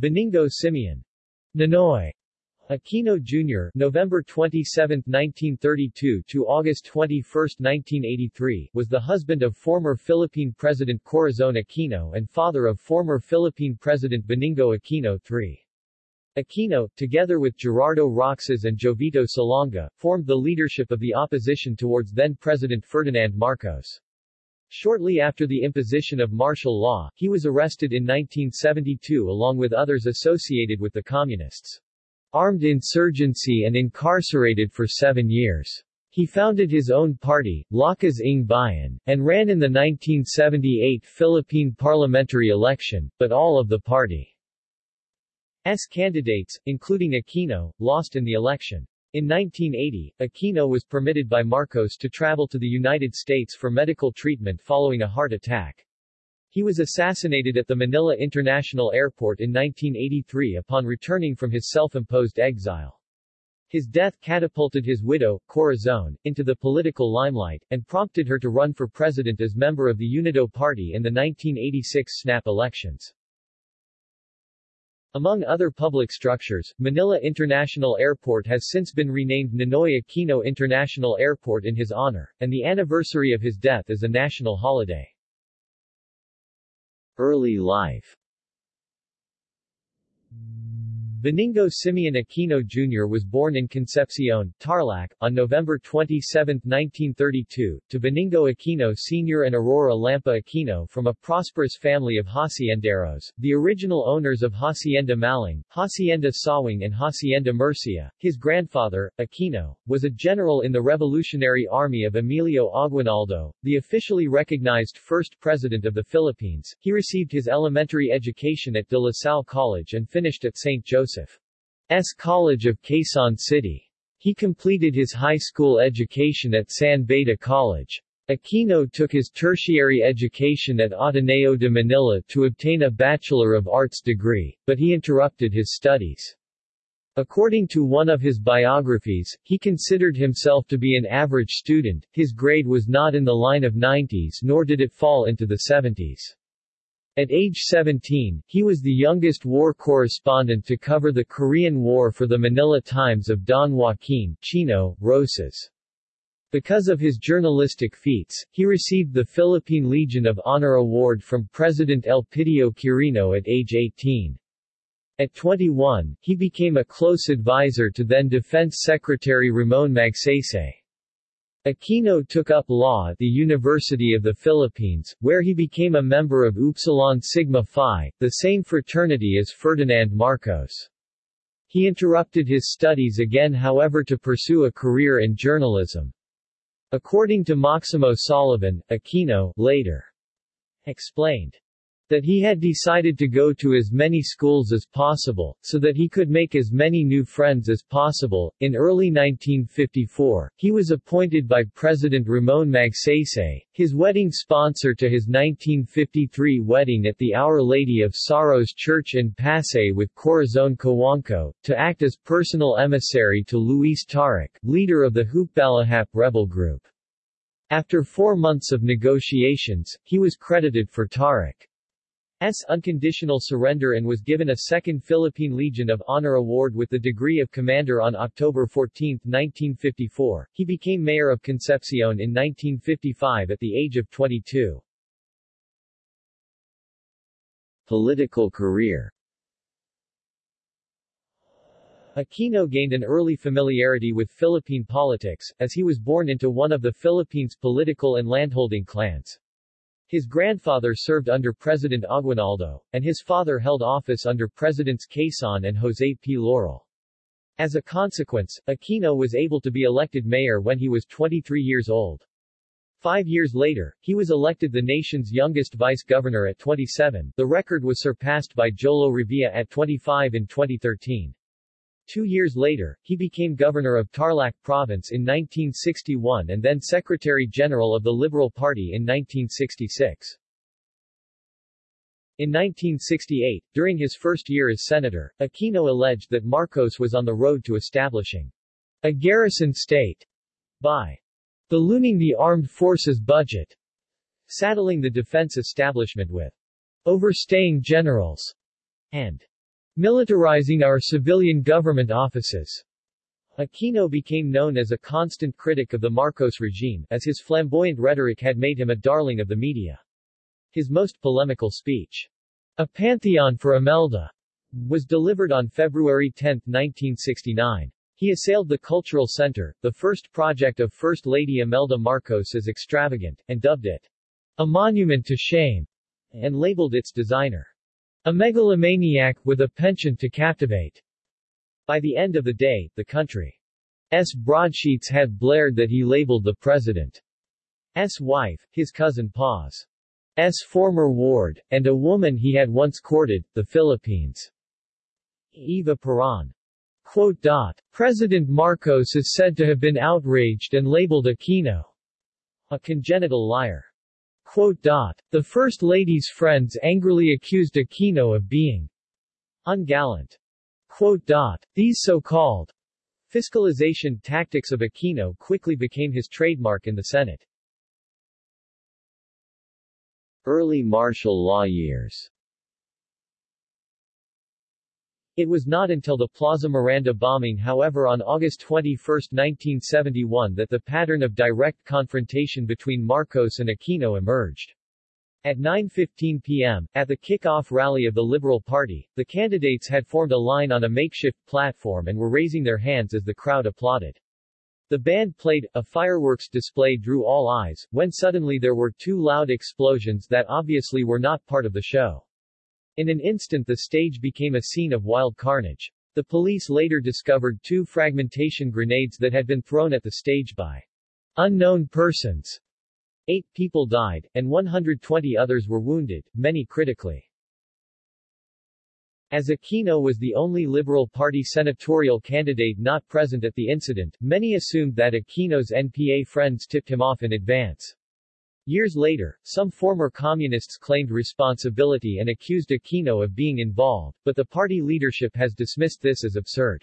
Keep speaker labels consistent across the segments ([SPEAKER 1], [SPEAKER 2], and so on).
[SPEAKER 1] Benigno Simeon Ninoy Aquino Jr. November 27, 1932 to August 21, 1983, was the husband of former Philippine President Corazon Aquino and father of former Philippine President Benigno Aquino III. Aquino, together with Gerardo Roxas and Jovito Salonga, formed the leadership of the opposition towards then-President Ferdinand Marcos. Shortly after the imposition of martial law, he was arrested in 1972 along with others associated with the Communists. Armed insurgency and incarcerated for seven years. He founded his own party, Lakas ng Bayan, and ran in the 1978 Philippine parliamentary election, but all of the party's candidates, including Aquino, lost in the election. In 1980, Aquino was permitted by Marcos to travel to the United States for medical treatment following a heart attack. He was assassinated at the Manila International Airport in 1983 upon returning from his self-imposed exile. His death catapulted his widow, Corazon, into the political limelight, and prompted her to run for president as member of the Unido Party in the 1986 snap elections. Among other public structures, Manila International Airport has since been renamed Ninoy Aquino International Airport in his honor, and the anniversary of his death is a national holiday. Early life Benigno Simeon Aquino Jr. was born in Concepcion, Tarlac, on November 27, 1932, to Benigno Aquino Sr. and Aurora Lampa Aquino from a prosperous family of hacienderos, the original owners of Hacienda Maling, Hacienda Sawing and Hacienda Murcia. His grandfather, Aquino, was a general in the Revolutionary Army of Emilio Aguinaldo, the officially recognized first president of the Philippines. He received his elementary education at De La Salle College and finished at St. Joseph S. College of Quezon City. He completed his high school education at San Beda College. Aquino took his tertiary education at Ateneo de Manila to obtain a Bachelor of Arts degree, but he interrupted his studies. According to one of his biographies, he considered himself to be an average student, his grade was not in the line of 90s nor did it fall into the 70s. At age 17, he was the youngest war correspondent to cover the Korean War for the Manila Times of Don Joaquin Chino Roces. Because of his journalistic feats, he received the Philippine Legion of Honor Award from President Elpidio Quirino at age 18. At 21, he became a close advisor to then Defense Secretary Ramon Magsaysay. Aquino took up law at the University of the Philippines, where he became a member of Upsilon Sigma Phi, the same fraternity as Ferdinand Marcos. He interrupted his studies again however to pursue a career in journalism. According to Maximo Soliven, Aquino later explained that he had decided to go to as many schools as possible, so that he could make as many new friends as possible. In early 1954, he was appointed by President Ramon Magsaysay, his wedding sponsor to his 1953 wedding at the Our Lady of Sorrows Church in Pasay with Corazon Cojuangco, to act as personal emissary to Luis Taruc, leader of the Hukbalahap rebel group. After four months of negotiations, he was credited for Taruc. S. unconditional surrender and was given a second Philippine Legion of Honor Award with the degree of commander on October 14, 1954. He became mayor of Concepcion in 1955 at the age of 22. Political career Aquino gained an early familiarity with Philippine politics, as he was born into one of the Philippines' political and landholding clans. His grandfather served under President Aguinaldo, and his father held office under Presidents Quezon and Jose P. Laurel. As a consequence, Aquino was able to be elected mayor when he was 23 years old. Five years later, he was elected the nation's youngest vice-governor at 27, the record was surpassed by Jolo Revilla at 25 in 2013. Two years later, he became governor of Tarlac Province in 1961 and then Secretary-General of the Liberal Party in 1966. In 1968, during his first year as senator, Aquino alleged that Marcos was on the road to establishing a garrison state by ballooning the armed forces budget, saddling the defense establishment with overstaying generals, and militarizing our civilian government offices. Aquino became known as a constant critic of the Marcos regime, as his flamboyant rhetoric had made him a darling of the media. His most polemical speech, A Pantheon for Imelda, was delivered on February 10, 1969. He assailed the Cultural Center, the first project of First Lady Imelda Marcos as extravagant, and dubbed it a monument to shame, and labeled its designer a megalomaniac with a penchant to captivate. By the end of the day, the country's broadsheets had blared that he labeled the president's wife, his cousin Paz. S. former ward, and a woman he had once courted, the Philippines' Eva Peron. President Marcos is said to have been outraged and labeled Aquino a congenital liar. The First Lady's friends angrily accused Aquino of being ungallant. These so-called fiscalization tactics of Aquino quickly became his trademark in the Senate. Early martial law years it was not until the Plaza Miranda bombing however on August 21, 1971 that the pattern of direct confrontation between Marcos and Aquino emerged. At 9.15 p.m., at the kick-off rally of the Liberal Party, the candidates had formed a line on a makeshift platform and were raising their hands as the crowd applauded. The band played, a fireworks display drew all eyes, when suddenly there were two loud explosions that obviously were not part of the show. In an instant the stage became a scene of wild carnage. The police later discovered two fragmentation grenades that had been thrown at the stage by unknown persons. Eight people died, and 120 others were wounded, many critically. As Aquino was the only Liberal Party senatorial candidate not present at the incident, many assumed that Aquino's NPA friends tipped him off in advance. Years later, some former communists claimed responsibility and accused Aquino of being involved, but the party leadership has dismissed this as absurd.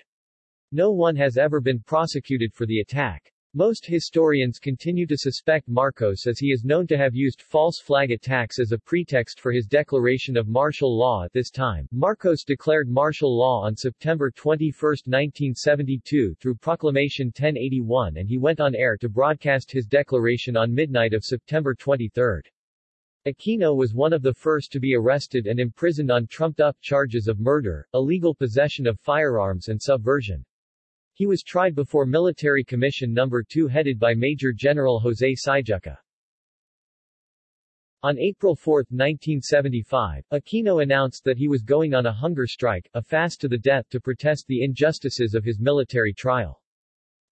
[SPEAKER 1] No one has ever been prosecuted for the attack. Most historians continue to suspect Marcos as he is known to have used false flag attacks as a pretext for his declaration of martial law at this time. Marcos declared martial law on September 21, 1972 through Proclamation 1081 and he went on air to broadcast his declaration on midnight of September 23. Aquino was one of the first to be arrested and imprisoned on trumped-up charges of murder, illegal possession of firearms and subversion. He was tried before Military Commission No. 2 headed by Major General Jose Syjuco. On April 4, 1975, Aquino announced that he was going on a hunger strike, a fast to the death to protest the injustices of his military trial.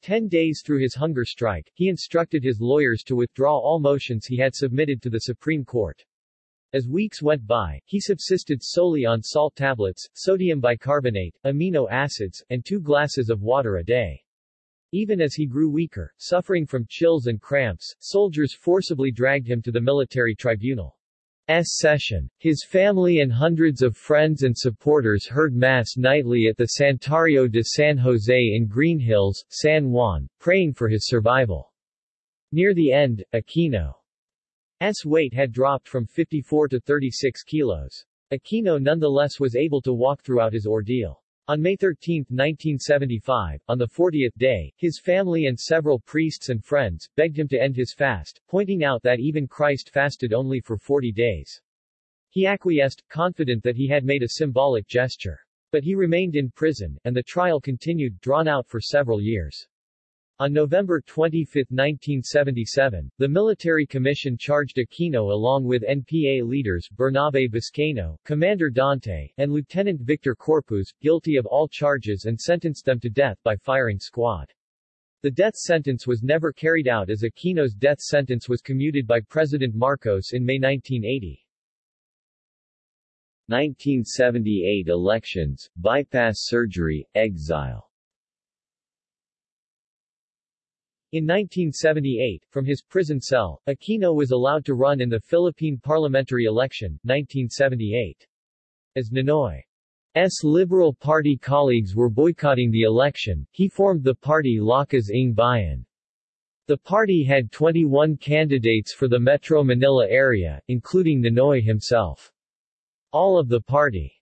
[SPEAKER 1] Ten days through his hunger strike, he instructed his lawyers to withdraw all motions he had submitted to the Supreme Court. As weeks went by, he subsisted solely on salt tablets, sodium bicarbonate, amino acids, and two glasses of water a day. Even as he grew weaker, suffering from chills and cramps, soldiers forcibly dragged him to the military tribunal. S session. His family and hundreds of friends and supporters heard Mass nightly at the Santuario de San Jose in Green Hills, San Juan, praying for his survival. Near the end, Aquino S weight had dropped from 54 to 36 kilos. Aquino nonetheless was able to walk throughout his ordeal. On May 13, 1975, on the 40th day, his family and several priests and friends begged him to end his fast, pointing out that even Christ fasted only for 40 days. He acquiesced, confident that he had made a symbolic gesture. But he remained in prison, and the trial continued, drawn out for several years. On November 25, 1977, the Military Commission charged Aquino along with NPA leaders Bernabe Buscayno, Commander Dante, and Lieutenant Victor Corpuz, guilty of all charges and sentenced them to death by firing squad. The death sentence was never carried out as Aquino's death sentence was commuted by President Marcos in May 1980. 1978 elections, bypass surgery, exile In 1978, from his prison cell, Aquino was allowed to run in the Philippine parliamentary election, 1978. As Ninoy's Liberal Party colleagues were boycotting the election, he formed the party Lakas ng Bayan. The party had 21 candidates for the Metro Manila area, including Ninoy himself. All of the party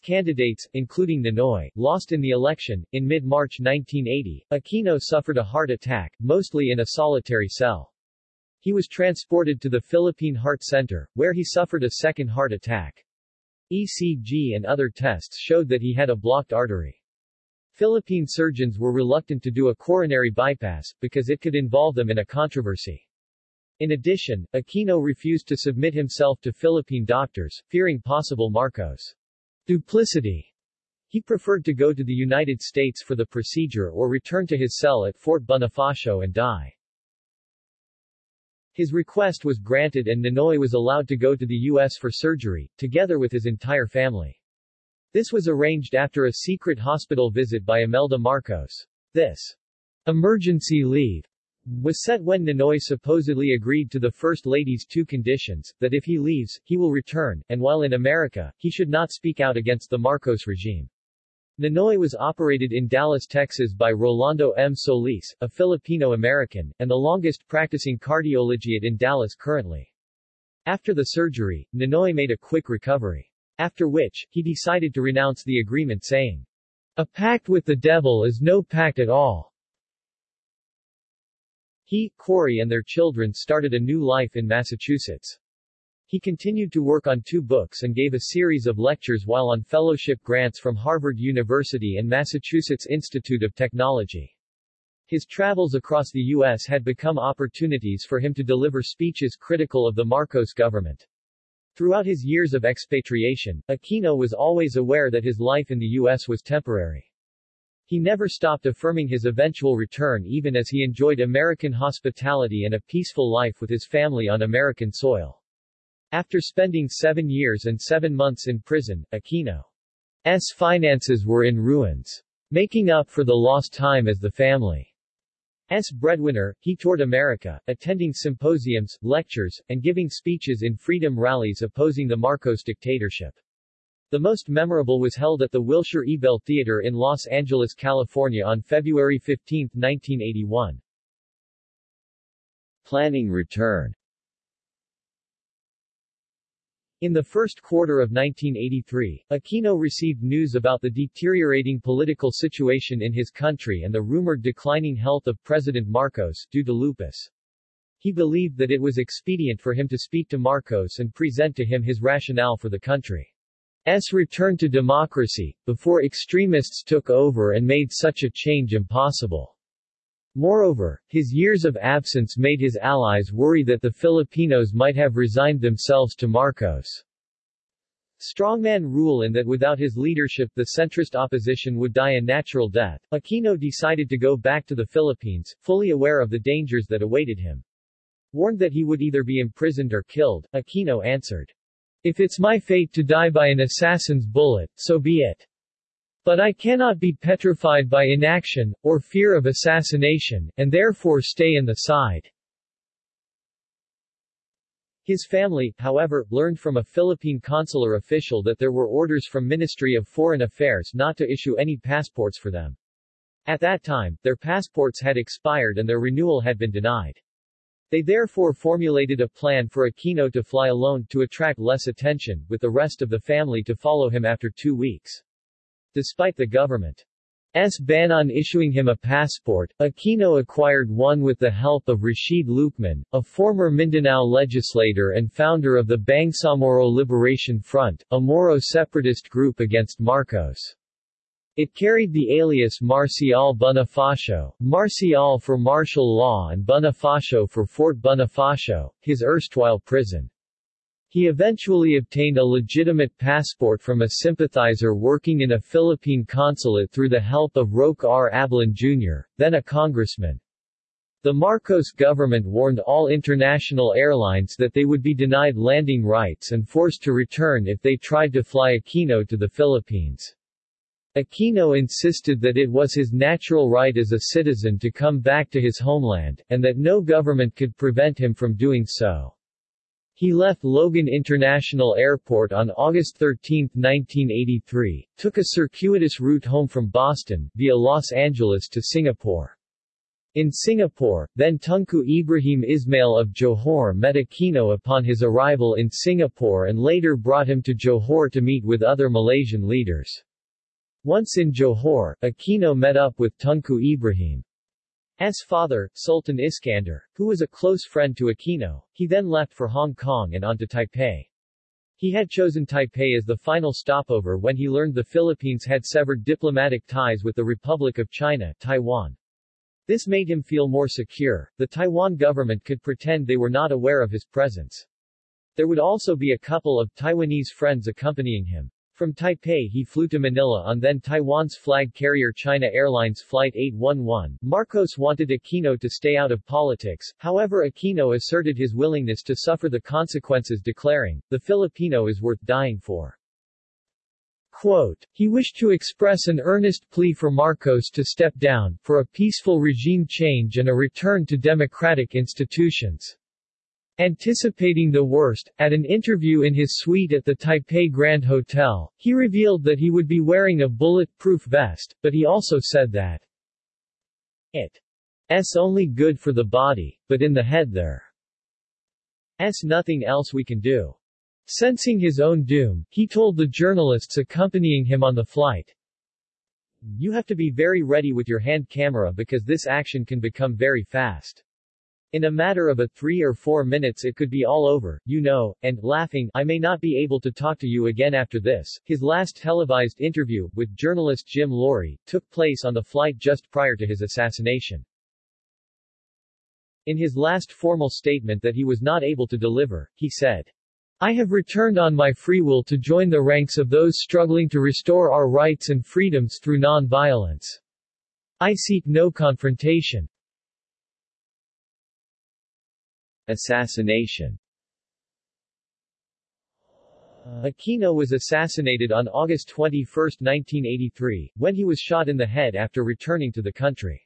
[SPEAKER 1] candidates, including Ninoy, lost in the election. In mid-March 1980, Aquino suffered a heart attack, mostly in a solitary cell. He was transported to the Philippine Heart Center, where he suffered a second heart attack. ECG and other tests showed that he had a blocked artery. Philippine surgeons were reluctant to do a coronary bypass, because it could involve them in a controversy. In addition, Aquino refused to submit himself to Philippine doctors, fearing possible Marcos duplicity. He preferred to go to the United States for the procedure or return to his cell at Fort Bonifacio and die. His request was granted and Ninoy was allowed to go to the U.S. for surgery, together with his entire family. This was arranged after a secret hospital visit by Imelda Marcos. This emergency leave was set when Ninoy supposedly agreed to the First Lady's two conditions, that if he leaves, he will return, and while in America, he should not speak out against the Marcos regime. Ninoy was operated in Dallas, Texas by Rolando M. Solis, a Filipino-American, and the longest practicing cardiologist in Dallas currently. After the surgery, Ninoy made a quick recovery. After which, he decided to renounce the agreement saying, A pact with the devil is no pact at all. He, Cory and their children started a new life in Massachusetts. He continued to work on two books and gave a series of lectures while on fellowship grants from Harvard University and Massachusetts Institute of Technology. His travels across the U.S. had become opportunities for him to deliver speeches critical of the Marcos government. Throughout his years of expatriation, Aquino was always aware that his life in the U.S. was temporary. He never stopped affirming his eventual return even as he enjoyed American hospitality and a peaceful life with his family on American soil. After spending seven years and seven months in prison, Aquino's finances were in ruins. Making up for the lost time as the family's breadwinner, he toured America, attending symposiums, lectures, and giving speeches in freedom rallies opposing the Marcos dictatorship. The most memorable was held at the Wilshire Ebell Theater in Los Angeles, California on February 15, 1981. Planning return In the first quarter of 1983, Aquino received news about the deteriorating political situation in his country and the rumored declining health of President Marcos, due to lupus. He believed that it was expedient for him to speak to Marcos and present to him his rationale for the country. S return to democracy, before extremists took over and made such a change impossible. Moreover, his years of absence made his allies worry that the Filipinos might have resigned themselves to Marcos' strongman rule and that without his leadership the centrist opposition would die a natural death. Aquino decided to go back to the Philippines, fully aware of the dangers that awaited him. Warned that he would either be imprisoned or killed, Aquino answered, if it's my fate to die by an assassin's bullet, so be it. But I cannot be petrified by inaction, or fear of assassination, and therefore stay in the side. His family, however, learned from a Philippine consular official that there were orders from Ministry of Foreign Affairs not to issue any passports for them. At that time, their passports had expired and their renewal had been denied. They therefore formulated a plan for Aquino to fly alone to attract less attention, with the rest of the family to follow him after two weeks. Despite the government's ban on issuing him a passport, Aquino acquired one with the help of Rashid Lucman, a former Mindanao legislator and founder of the Bangsamoro Liberation Front, a Moro separatist group against Marcos. It carried the alias Marcial Bonifacio, Marcial for martial law and Bonifacio for Fort Bonifacio, his erstwhile prison. He eventually obtained a legitimate passport from a sympathizer working in a Philippine consulate through the help of Roque R. Ablan Jr., then a congressman. The Marcos government warned all international airlines that they would be denied landing rights and forced to return if they tried to fly Aquino to the Philippines. Aquino insisted that it was his natural right as a citizen to come back to his homeland, and that no government could prevent him from doing so. He left Logan International Airport on August 13, 1983, took a circuitous route home from Boston, via Los Angeles to Singapore. In Singapore, then Tunku Ibrahim Ismail of Johor met Aquino upon his arrival in Singapore and later brought him to Johor to meet with other Malaysian leaders. Once in Johor, Aquino met up with Tunku Ibrahim's father, Sultan Iskandar, who was a close friend to Aquino. He then left for Hong Kong and on to Taipei. He had chosen Taipei as the final stopover when he learned the Philippines had severed diplomatic ties with the Republic of China, Taiwan. This made him feel more secure. The Taiwan government could pretend they were not aware of his presence. There would also be a couple of Taiwanese friends accompanying him. From Taipei he flew to Manila on then Taiwan's flag carrier China Airlines Flight 811. Marcos wanted Aquino to stay out of politics, however Aquino asserted his willingness to suffer the consequences declaring, the Filipino is worth dying for. Quote, he wished to express an earnest plea for Marcos to step down, for a peaceful regime change and a return to democratic institutions. Anticipating the worst, at an interview in his suite at the Taipei Grand Hotel, he revealed that he would be wearing a bullet-proof vest, but he also said that it's only good for the body, but in the head there's nothing else we can do. Sensing his own doom, he told the journalists accompanying him on the flight, You have to be very ready with your hand camera because this action can become very fast. In a matter of a three or four minutes it could be all over, you know, and, laughing, I may not be able to talk to you again after this. His last televised interview, with journalist Jim Laurie, took place on the flight just prior to his assassination. In his last formal statement that he was not able to deliver, he said, I have returned on my free will to join the ranks of those struggling to restore our rights and freedoms through non-violence. I seek no confrontation. Assassination Aquino was assassinated on August 21, 1983, when he was shot in the head after returning to the country.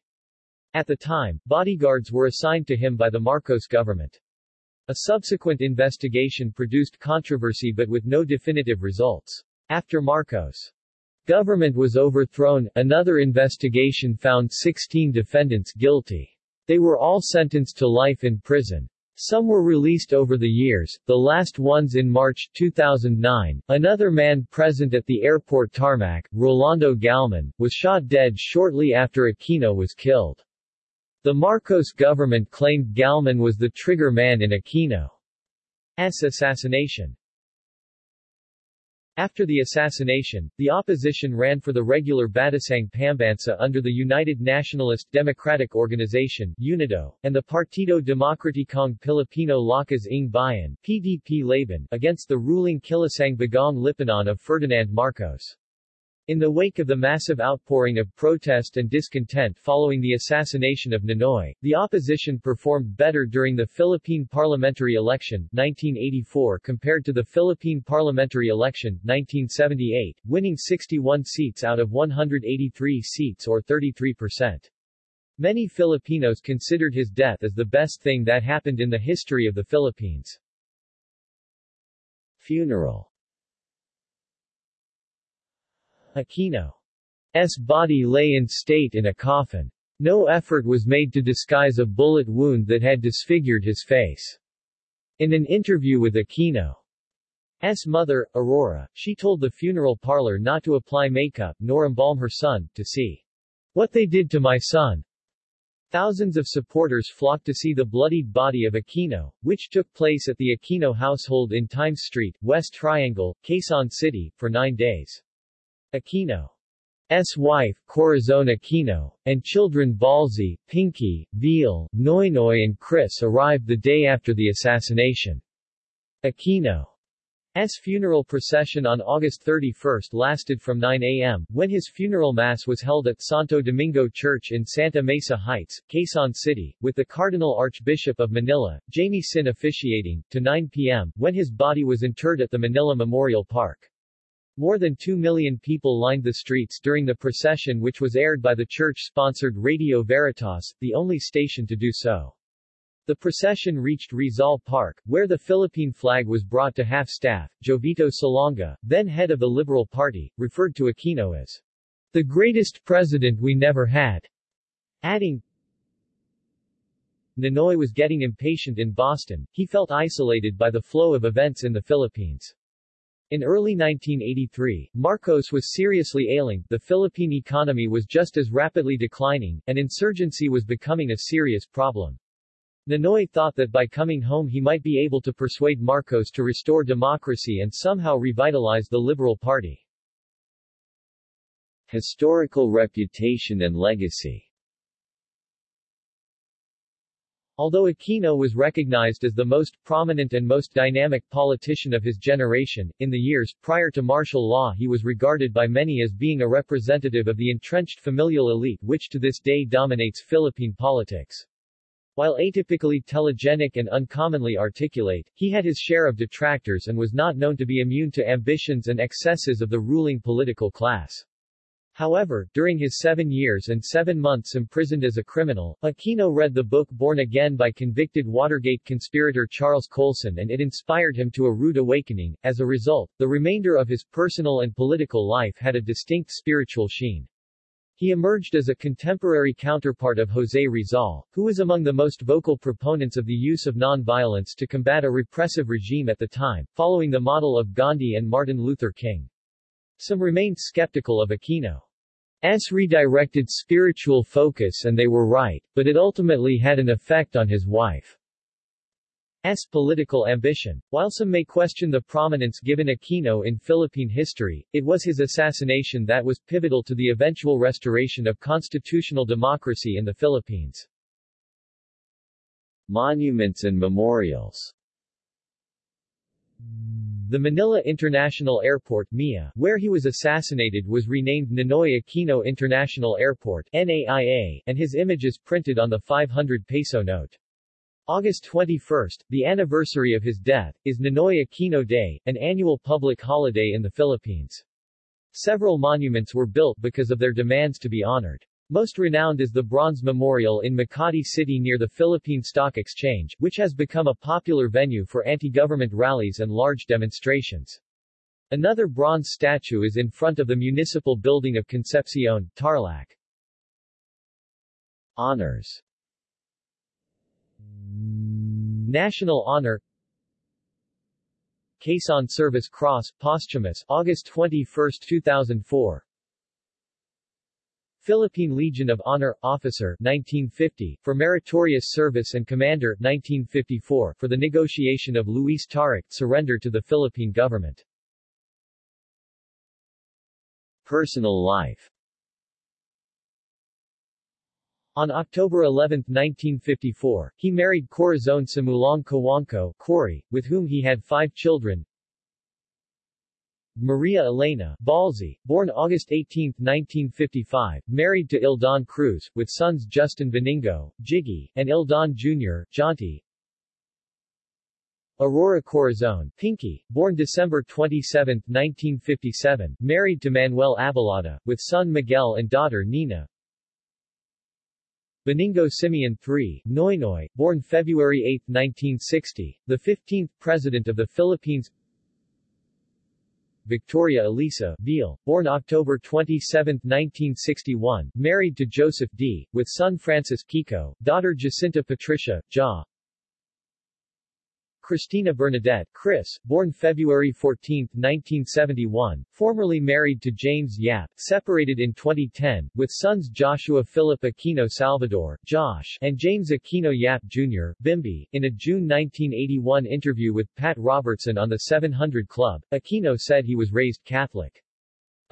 [SPEAKER 1] At the time, bodyguards were assigned to him by the Marcos government. A subsequent investigation produced controversy but with no definitive results. After Marcos' government was overthrown, another investigation found 16 defendants guilty. They were all sentenced to life in prison. Some were released over the years, the last ones in March 2009. Another man present at the airport tarmac, Rolando Galman, was shot dead shortly after Aquino was killed. The Marcos government claimed Galman was the trigger man in Aquino's assassination. After the assassination, the opposition ran for the regular Batasang Pambansa under the United Nationalist Democratic Organization UNIDO, and the Partido Demokratikong Pilipino Lakas ng Bayan PDP Laban against the ruling Kilusang Bagong Lipunan of Ferdinand Marcos. In the wake of the massive outpouring of protest and discontent following the assassination of Ninoy, the opposition performed better during the Philippine parliamentary election 1984 compared to the Philippine parliamentary election 1978, winning 61 seats out of 183 seats or 33%. Many Filipinos considered his death as the best thing that happened in the history of the Philippines. Funeral Aquino's body lay in state in a coffin. No effort was made to disguise a bullet wound that had disfigured his face. In an interview with Aquino's mother, Aurora, she told the funeral parlor not to apply makeup, nor embalm her son, to see what they did to my son. Thousands of supporters flocked to see the bloodied body of Aquino, which took place at the Aquino household in Times Street, West Triangle, Quezon City, for nine days. Aquino's wife, Corazon Aquino, and children Ballsy, Pinky, Viel, Noynoy and Chris arrived the day after the assassination. Aquino's funeral procession on August 31 lasted from 9 a.m., when his funeral mass was held at Santo Domingo Church in Santa Mesa Heights, Quezon City, with the Cardinal Archbishop of Manila, Jaime Sin officiating, to 9 p.m., when his body was interred at the Manila Memorial Park. More than 2 million people lined the streets during the procession which was aired by the church-sponsored Radio Veritas, the only station to do so. The procession reached Rizal Park, where the Philippine flag was brought to half-staff. Jovito Salonga, then head of the Liberal Party, referred to Aquino as the greatest president we never had, adding, Ninoy was getting impatient in Boston, he felt isolated by the flow of events in the Philippines. In early 1983, Marcos was seriously ailing, the Philippine economy was just as rapidly declining, and insurgency was becoming a serious problem. Ninoy thought that by coming home he might be able to persuade Marcos to restore democracy and somehow revitalize the Liberal Party.
[SPEAKER 2] Historical reputation and legacy
[SPEAKER 1] Although Aquino was recognized as the most prominent and most dynamic politician of his generation, in the years prior to martial law he was regarded by many as being a representative of the entrenched familial elite which to this day dominates Philippine politics. While atypically telegenic and uncommonly articulate, he had his share of detractors and was not known to be immune to ambitions and excesses of the ruling political class. However, during his seven years and seven months imprisoned as a criminal, Aquino read the book Born Again by convicted Watergate conspirator Charles Colson and it inspired him to a rude awakening. As a result, the remainder of his personal and political life had a distinct spiritual sheen. He emerged as a contemporary counterpart of José Rizal, who was among the most vocal proponents of the use of non-violence to combat a repressive regime at the time, following the model of Gandhi and Martin Luther King. Some remained skeptical of Aquino's redirected spiritual focus and they were right, but it ultimately had an effect on his wife's political ambition. While some may question the prominence given Aquino in Philippine history, it was his assassination that was pivotal to the eventual restoration of constitutional democracy in the Philippines.
[SPEAKER 2] Monuments and memorials
[SPEAKER 1] the Manila International Airport MIA, where he was assassinated was renamed Ninoy Aquino International Airport NAIA, and his image is printed on the 500 peso note. August 21, the anniversary of his death, is Ninoy Aquino Day, an annual public holiday in the Philippines. Several monuments were built because of their demands to be honored. Most renowned is the Bronze Memorial in Makati City near the Philippine Stock Exchange, which has become a popular venue for anti-government rallies and large demonstrations. Another bronze statue is in front of the municipal building of Concepcion, Tarlac.
[SPEAKER 2] Honors
[SPEAKER 1] National Honor Quezon Service Cross, posthumous, August 21, 2004 Philippine Legion of Honor, Officer 1950, for meritorious service and Commander 1954, for the negotiation of Luis Taruc surrender to the Philippine government.
[SPEAKER 2] Personal life
[SPEAKER 1] On October 11, 1954, he married Corazon Sumulong Cojuangco Cory, with whom he had five children, Maria Elena Ballsy, born August 18, 1955, married to Eldon Cruz, with sons Justin Benigno, Jiggy, and Eldon Jr., Jonty. Aurora Corazon, Pinky, born December 27, 1957, married to Manuel Abellada, with son Miguel and daughter Nina. Benigno Simeon III, Noynoy, born February 8, 1960, the 15th President of the Philippines Victoria Elisa Viel, born October 27, 1961, married to Joseph D., with son Francis Kiko, daughter Jacinta Patricia, Ja. Cristina Bernadette Chris, born February 14, 1971, formerly married to James Yap, separated in 2010, with sons Joshua Philip Aquino Salvador Josh, and James Aquino Yap Jr., Bimby. In a June 1981 interview with Pat Robertson on the 700 Club, Aquino said he was raised Catholic.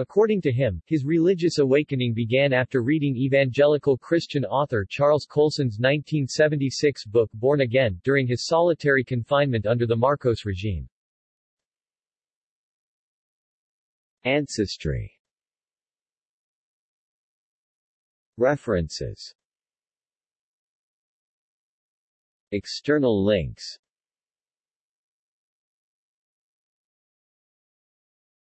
[SPEAKER 1] According to him, his religious awakening began after reading evangelical Christian author Charles Colson's 1976 book Born Again, during his solitary confinement under the Marcos regime.
[SPEAKER 2] Ancestry. References. External links